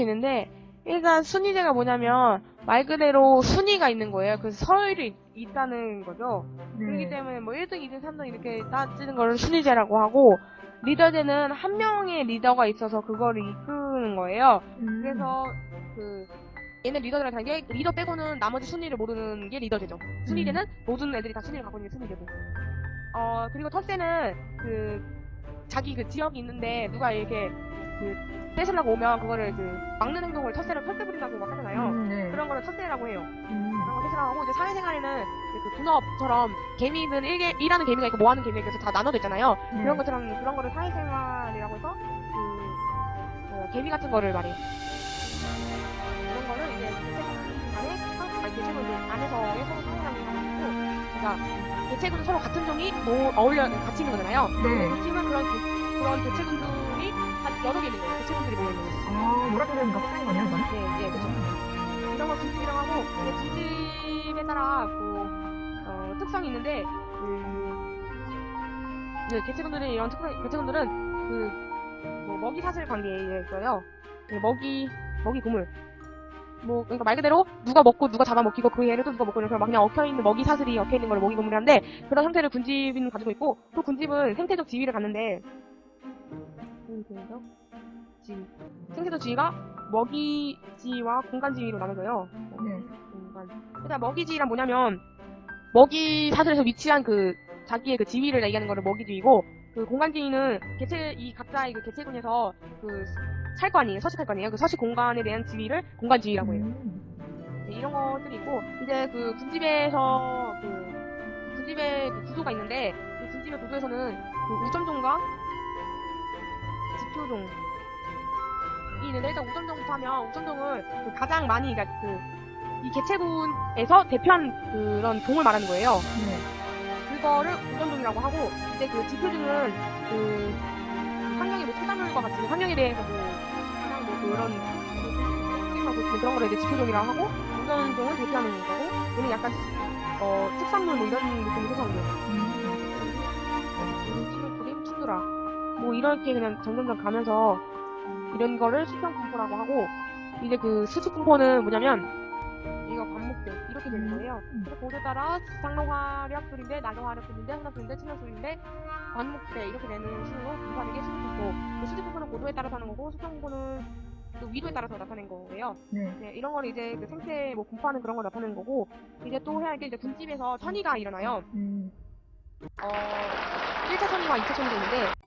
있는데 일단 순위제가 뭐냐면 말 그대로 순위가 있는 거예요. 그래서 서열이 있다는 거죠. 네. 그렇기 때문에 뭐 1등, 2등, 3등 이렇게 따지는 걸 순위제라고 하고 리더제는 한 명의 리더가 있어서 그거를 이끄는 거예요. 음. 그래서 그 얘는 리더들을 다는 게 리더 빼고는 나머지 순위를 모르는 게 리더제죠. 순위제는 모든 애들이 다 순위를 갖고 있는 게 순위제고. 어 그리고 텃세는 그 자기 그 지역이 있는데 누가 이렇게 그 떼으려고 오면 그거를 그 막는 행동을 텃세 부린다고 막 하잖아요. 음, 네. 그런 거를 텃세라고 해요. 음. 그런 거 텃세라고 하고 이제 사회생활에는 그 분업처럼 개미는 일개 일하는 개미가 있고 뭐하는 개미가 있고 다 나눠져 있잖아요. 네. 그런 것처럼 그런 거를 사회생활이라고 해서 그 어, 개미 같은 거를 말해요. 그런 거를 이제 개체군 안에 상- 아니 개체군 그 안에서의 서로 상호작용을 하고 그러니까 개체군은 서로 같은 종이 뭐 어울려 같이 있는 거잖아요. 네. 그 팀은 그런 개- 그런 개체군들이 한 여러 개 있는 거예요. 개체군들이 모여 있는 거예요. 아, 뭐라고 섞인 거네요, 이거는? 네, 네, 그렇죠. 이런 걸 군집이라고 하고 이제 군집에 따라 그 어, 특성이 있는데 그, 그 개체군들의 이런 특성 개체군들은 그 뭐 먹이 사슬 관계에 있어요. 그 먹이 먹이 고물. 뭐 그러니까 말 그대로 누가 먹고 누가 잡아먹히고 그 얘를 또 누가 먹고 이렇게 막 그냥 엉켜 있는 먹이 사슬이 엉켜 있는 걸 먹이 고물이라는데 그런 형태를 군집은 가지고 있고 또 군집은 생태적 지위를 갖는데 생태적 지위 생태적 지위가 먹이지와 공간 지위로 나눠져요. 네. 공간. 일단 먹이지란 뭐냐면 먹이 사슬에서 위치한 그 자기의 그 지위를 얘기하는 거를 먹이 지위고 그 공간 지위는 개체 이 각자의 그 개체군에서 그살거 아니에요. 서식할 거 아니에요. 그 서식 공간에 대한 지위를 공간 지위라고 해요. 음. 네, 이런 것들이 있고 이제 그 군집에서 그 군집의 그 구조가 있는데 그 군집의 구조에서는 그 우점종과 지표종이 있는데 일단 우점종부터 하면 우점종을 그 가장 많이 그러니까 그 이 개체군에서 대표한 그런 종을 말하는 거예요. 네. 그거를 우점종이라고 하고 이제 그 지표종은 그 환경의 뭐 토사물과 같이 환경에 대해서 뭐 가장 뭐 그런 뭐 그런 거를 이제 지표종이라고 하고 우점종은 대표하는 거고 얘는 약간 어 특산물 뭐 이런 느낌이 해서인데요. 음. 치료 그림 투드라 뭐 이렇게 그냥 점점점 가면서 이런 거를 수평 분포라고 하고 이제 그 수직 분포는 뭐냐면 이거 반목대 이렇게 되는 거예요. 음. 그래서 고도에 따라 상록화력술인데 나경화력술인데 흥납술인데 침략술인데 반목대 이렇게 되는 수로 분포하는 게 수직 분포. 그 수직 분포는 고도에 따라서 하는 거고 수평 분포는 그 위도에 따라서 나타낸 거예요. 네. 네, 이런 걸 이제 그 생태 뭐 분포하는 그런 걸 나타내는 거고 이제 또 해야 할 게 이제 군집에서 천의가 일어나요. 음. 어, 1차 선의와 2차 선의가 있는데